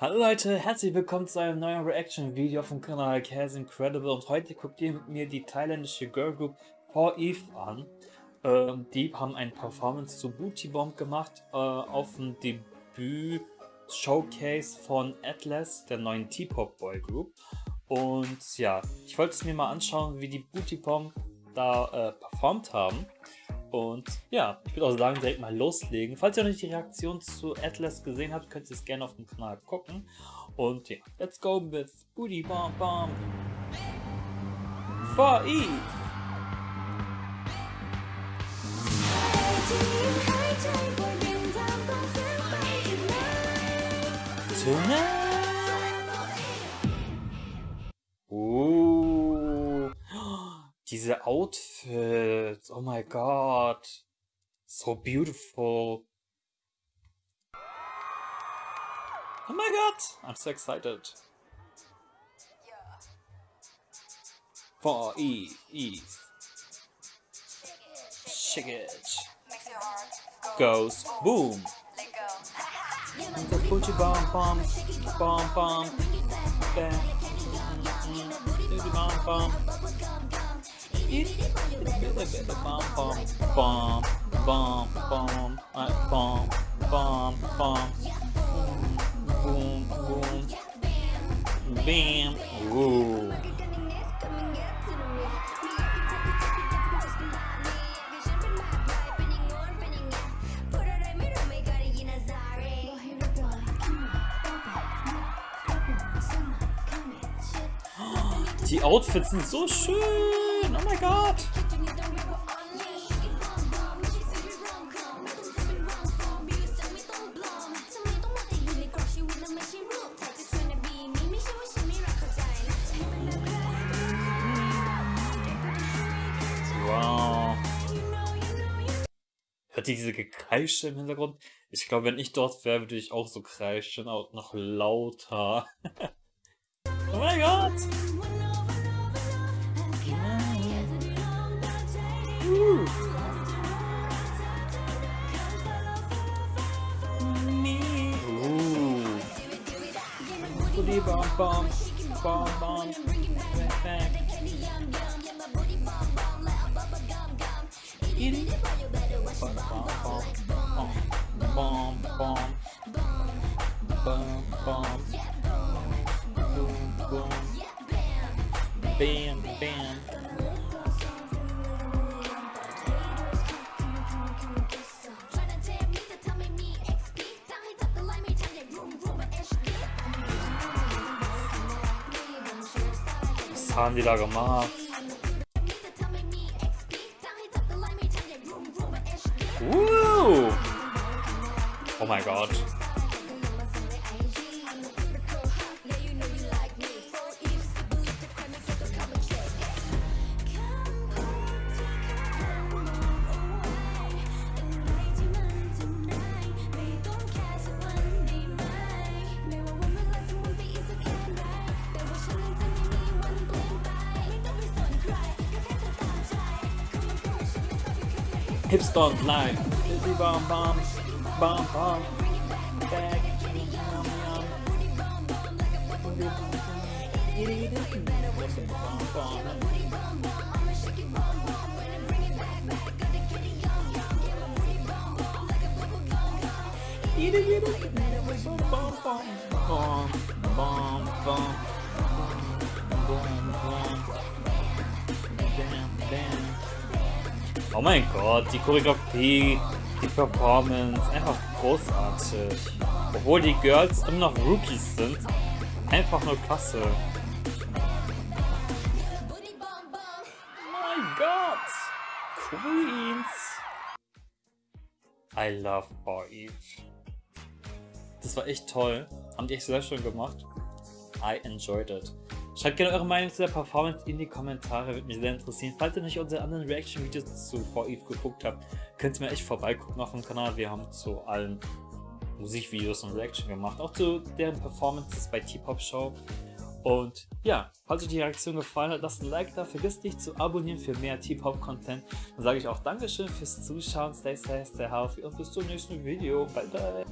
Hallo Leute, herzlich willkommen zu einem neuen Reaction-Video vom Kanal Cares Incredible und heute guckt ihr mit mir die thailändische Girlgroup 4Eve an. Ähm, die haben ein Performance zu Booty Bomb gemacht äh, auf dem Debüt-Showcase von Atlas, der neuen T-Pop Boy Group. Und ja, ich wollte es mir mal anschauen, wie die Booty Bomb da äh, performt haben. Und ja, ich würde auch sagen, direkt mal loslegen. Falls ihr noch nicht die Reaktion zu Atlas gesehen habt, könnt ihr es gerne auf dem Kanal gucken. Und ja, let's go with Booty Bomb Bomb. For Eve. Tonight. Outfits, oh my god. So beautiful. Oh my god, I'm so excited. For Eve, Eve. Shake it. Goes boom. The Booty bomb bomb bomb bomb. Booty bomb bomb. Bam, ooh. Die Outfits sind so schön. Oh my god! Wow. Hört ihr diese Gekreische im Hintergrund? Ich glaube, wenn ich dort wäre, würde ich auch so kreischen, auch noch lauter. oh mein Gott! Booty bomb bomb bomb bomb back. Bomb bomb bomb bomb bomb bomb boom boom. Bam bam haben die da gemacht? Uh. Oh mein Gott. Hipster Live. Busy bomb bomb bomb bomb. Back. Bomb, bomb, bomb, bomb, bomb. Oh mein Gott, die Choreografie, die Performance, einfach großartig. Obwohl die Girls immer noch Rookies sind, einfach nur klasse. Oh mein Gott, Queens. I love Eve. Das war echt toll, haben die echt sehr schön gemacht. I enjoyed it. Schreibt gerne eure Meinung zu der Performance in die Kommentare, würde mich sehr interessieren. Falls ihr nicht unsere anderen Reaction-Videos zu For Eve geguckt habt, könnt ihr mir echt vorbeigucken auf dem Kanal. Wir haben zu allen Musikvideos und Reaction gemacht, auch zu deren Performances bei T-Pop Show. Und ja, falls euch die Reaktion gefallen hat, lasst ein Like da, vergisst nicht zu abonnieren für mehr T-Pop-Content. Dann sage ich auch Dankeschön fürs Zuschauen, stay safe, stay healthy und bis zum nächsten Video. Bye bye!